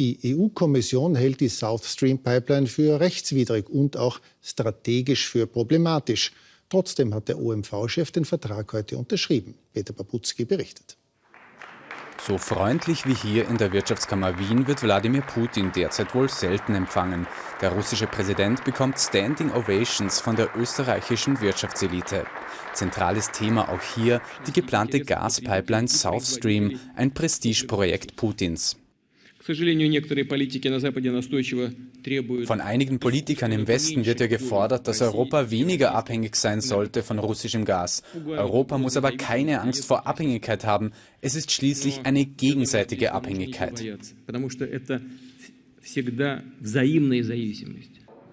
Die EU-Kommission hält die South Stream Pipeline für rechtswidrig und auch strategisch für problematisch. Trotzdem hat der OMV-Chef den Vertrag heute unterschrieben. Peter Babutski berichtet. So freundlich wie hier in der Wirtschaftskammer Wien wird Wladimir Putin derzeit wohl selten empfangen. Der russische Präsident bekommt Standing Ovations von der österreichischen Wirtschaftselite. Zentrales Thema auch hier die geplante Gaspipeline South Stream, ein Prestigeprojekt Putins. Von einigen Politikern im Westen wird ja gefordert, dass Europa weniger abhängig sein sollte von russischem Gas. Europa muss aber keine Angst vor Abhängigkeit haben. Es ist schließlich eine gegenseitige Abhängigkeit.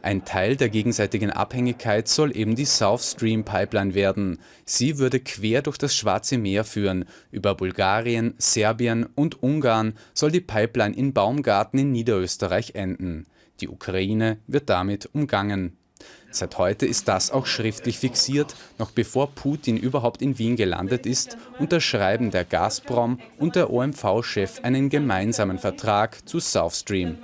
Ein Teil der gegenseitigen Abhängigkeit soll eben die South Stream Pipeline werden. Sie würde quer durch das Schwarze Meer führen. Über Bulgarien, Serbien und Ungarn soll die Pipeline in Baumgarten in Niederösterreich enden. Die Ukraine wird damit umgangen. Seit heute ist das auch schriftlich fixiert. Noch bevor Putin überhaupt in Wien gelandet ist, unterschreiben der Gazprom und der OMV-Chef einen gemeinsamen Vertrag zu South Stream.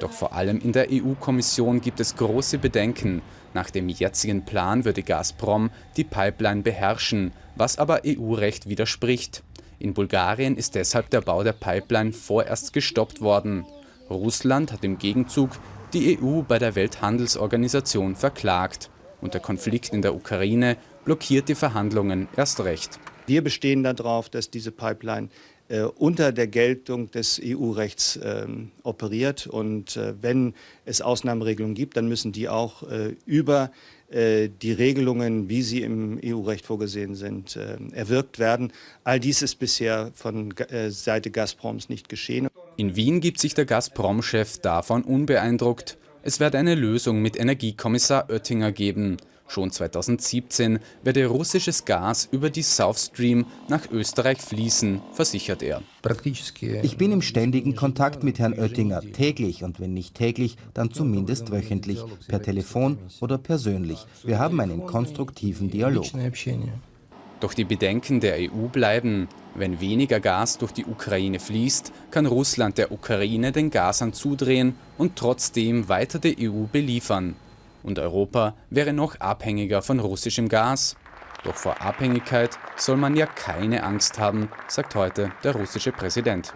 Doch vor allem in der EU-Kommission gibt es große Bedenken. Nach dem jetzigen Plan würde Gazprom die Pipeline beherrschen, was aber EU-Recht widerspricht. In Bulgarien ist deshalb der Bau der Pipeline vorerst gestoppt worden. Russland hat im Gegenzug die EU bei der Welthandelsorganisation verklagt. Und der Konflikt in der Ukraine blockiert die Verhandlungen erst recht. Wir bestehen darauf, dass diese Pipeline äh, unter der Geltung des EU-Rechts äh, operiert. Und äh, wenn es Ausnahmeregelungen gibt, dann müssen die auch äh, über äh, die Regelungen, wie sie im EU-Recht vorgesehen sind, äh, erwirkt werden. All dies ist bisher von Seite Gazproms nicht geschehen. In Wien gibt sich der Gazprom-Chef davon unbeeindruckt. Es wird eine Lösung mit Energiekommissar Oettinger geben. Schon 2017 werde russisches Gas über die South Stream nach Österreich fließen, versichert er. Ich bin im ständigen Kontakt mit Herrn Oettinger, täglich und wenn nicht täglich, dann zumindest wöchentlich, per Telefon oder persönlich. Wir haben einen konstruktiven Dialog. Doch die Bedenken der EU bleiben. Wenn weniger Gas durch die Ukraine fließt, kann Russland der Ukraine den Gashahn zudrehen und trotzdem weiter die EU beliefern. Und Europa wäre noch abhängiger von russischem Gas. Doch vor Abhängigkeit soll man ja keine Angst haben, sagt heute der russische Präsident.